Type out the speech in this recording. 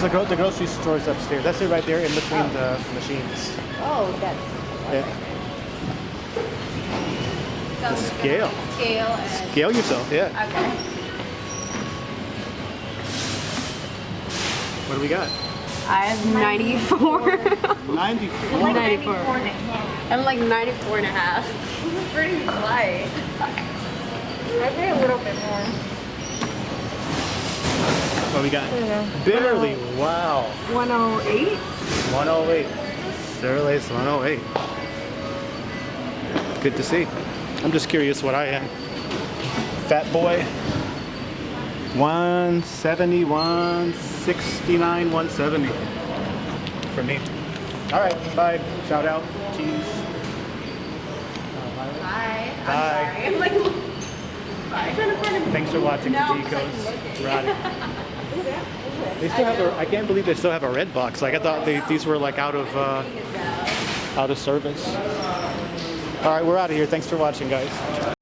There's the, gro- the grocery stores upstairs. That's it right there in between the machines. Oh, that's Yeah. Scale. scale and Scale yourself, yeah. okay. What do we got? I have 94. 94. 94. I'm like 94 and a half. This is pretty light. I pay What we got? Barely. Wow. 108? 108. Cerelace 108. Good to see. I'm just curious what I am. Fat boy. 170, 169, 170 for me. All right, bye. Shout out. Cheese. Bye. Bye. I'm like, bye. Thanks for watching No, Decos. Roddy. They still have a, I can't believe they still have a red box. Like I thought they, these were like out of, uh, out of service. All right, we're out of here. Thanks for watching, guys.